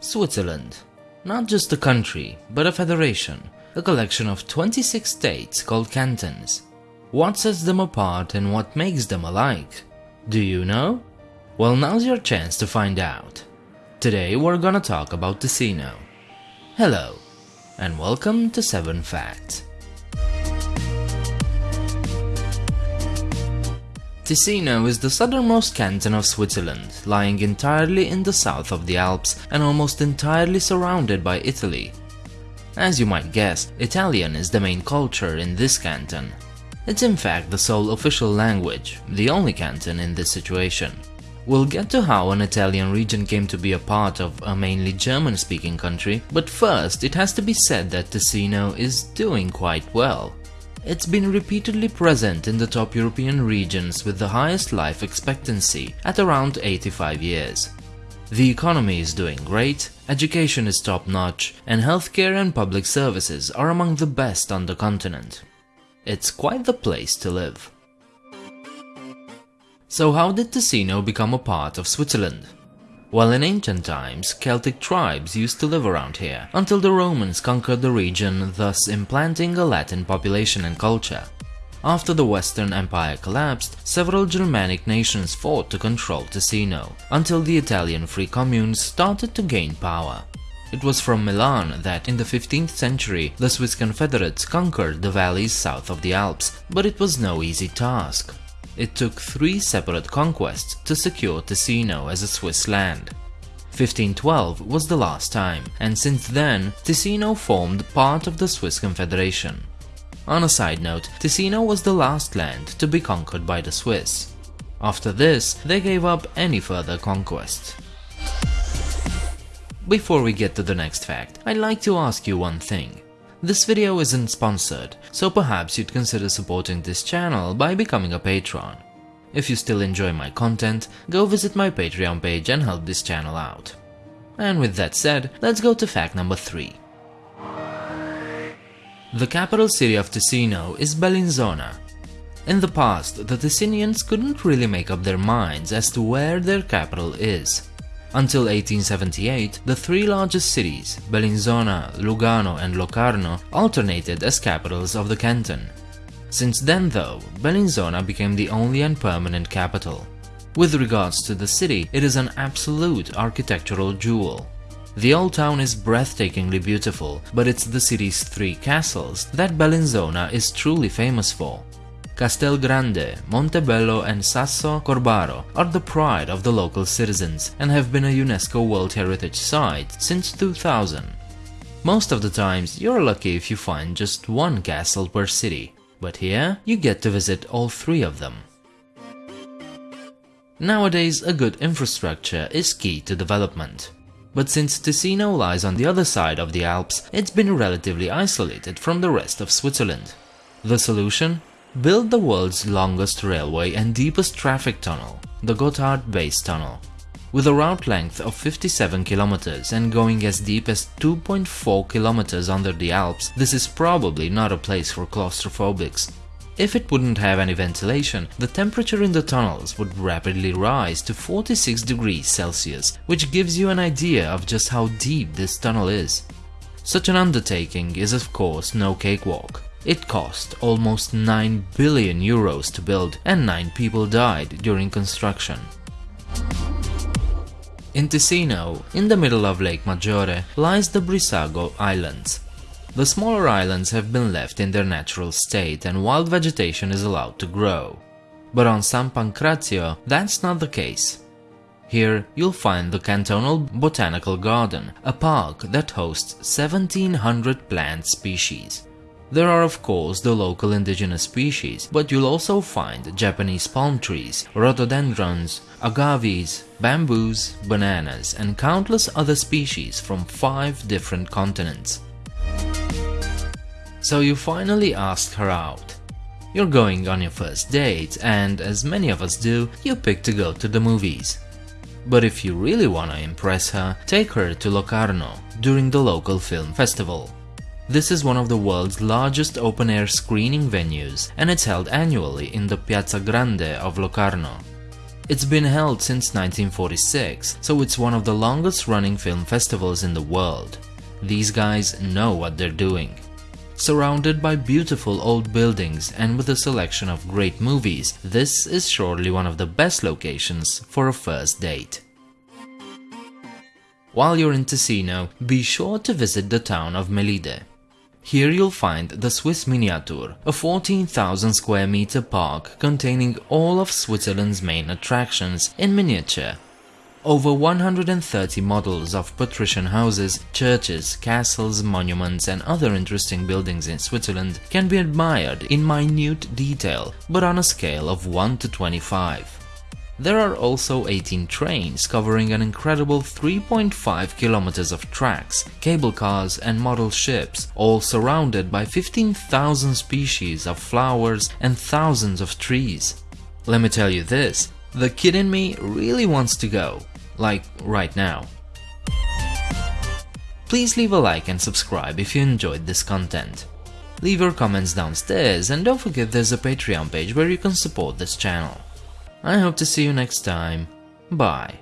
Switzerland. Not just a country, but a federation, a collection of 26 states called cantons. What sets them apart and what makes them alike? Do you know? Well, now's your chance to find out. Today we're gonna talk about Ticino. Hello, and welcome to 7 Facts. Ticino is the southernmost canton of Switzerland, lying entirely in the south of the Alps and almost entirely surrounded by Italy. As you might guess, Italian is the main culture in this canton. It's in fact the sole official language, the only canton in this situation. We'll get to how an Italian region came to be a part of a mainly German-speaking country, but first it has to be said that Ticino is doing quite well. It's been repeatedly present in the top European regions with the highest life expectancy at around 85 years. The economy is doing great, education is top-notch, and healthcare and public services are among the best on the continent. It's quite the place to live. So how did Ticino become a part of Switzerland? Well, in ancient times, Celtic tribes used to live around here, until the Romans conquered the region, thus implanting a Latin population and culture. After the Western Empire collapsed, several Germanic nations fought to control Ticino, until the Italian free communes started to gain power. It was from Milan that, in the 15th century, the Swiss confederates conquered the valleys south of the Alps, but it was no easy task. It took three separate conquests to secure Ticino as a Swiss land. 1512 was the last time, and since then, Ticino formed part of the Swiss Confederation. On a side note, Ticino was the last land to be conquered by the Swiss. After this, they gave up any further conquests. Before we get to the next fact, I'd like to ask you one thing. This video isn't sponsored, so perhaps you'd consider supporting this channel by becoming a patron. If you still enjoy my content, go visit my Patreon page and help this channel out. And with that said, let's go to fact number 3. The capital city of Ticino is Bellinzona. In the past, the Ticinians couldn't really make up their minds as to where their capital is. Until 1878, the three largest cities, Bellinzona, Lugano and Locarno, alternated as capitals of the canton. Since then though, Bellinzona became the only and permanent capital. With regards to the city, it is an absolute architectural jewel. The old town is breathtakingly beautiful, but it's the city's three castles that Bellinzona is truly famous for. Castel Grande, Montebello and Sasso Corbaro are the pride of the local citizens and have been a UNESCO World Heritage Site since 2000. Most of the times you're lucky if you find just one castle per city, but here you get to visit all three of them. Nowadays a good infrastructure is key to development. But since Ticino lies on the other side of the Alps, it's been relatively isolated from the rest of Switzerland. The solution? Built the world's longest railway and deepest traffic tunnel, the Gotthard Base Tunnel. With a route length of 57 kilometers and going as deep as 2.4 kilometers under the Alps, this is probably not a place for claustrophobics. If it wouldn't have any ventilation, the temperature in the tunnels would rapidly rise to 46 degrees Celsius, which gives you an idea of just how deep this tunnel is. Such an undertaking is of course no cakewalk. It cost almost 9 billion euros to build and 9 people died during construction. In Ticino, in the middle of Lake Maggiore, lies the Brissago Islands. The smaller islands have been left in their natural state and wild vegetation is allowed to grow. But on San Pancrazio, that's not the case. Here you'll find the Cantonal Botanical Garden, a park that hosts 1700 plant species. There are of course the local indigenous species, but you'll also find Japanese palm trees, rhododendrons, agaves, bamboos, bananas and countless other species from five different continents. So you finally asked her out. You're going on your first date and, as many of us do, you pick to go to the movies. But if you really wanna impress her, take her to Locarno during the local film festival. This is one of the world's largest open-air screening venues and it's held annually in the Piazza Grande of Locarno. It's been held since 1946, so it's one of the longest running film festivals in the world. These guys know what they're doing. Surrounded by beautiful old buildings and with a selection of great movies, this is surely one of the best locations for a first date. While you're in Ticino, be sure to visit the town of Melide. Here you'll find the Swiss Miniature, a 14,000 square meter park containing all of Switzerland's main attractions in miniature. Over 130 models of patrician houses, churches, castles, monuments and other interesting buildings in Switzerland can be admired in minute detail, but on a scale of 1 to 25. There are also 18 trains covering an incredible 3.5 kilometers of tracks, cable cars and model ships, all surrounded by 15,000 species of flowers and thousands of trees. Let me tell you this, the kid in me really wants to go, like right now. Please leave a like and subscribe if you enjoyed this content. Leave your comments downstairs and don't forget there's a Patreon page where you can support this channel. I hope to see you next time. Bye.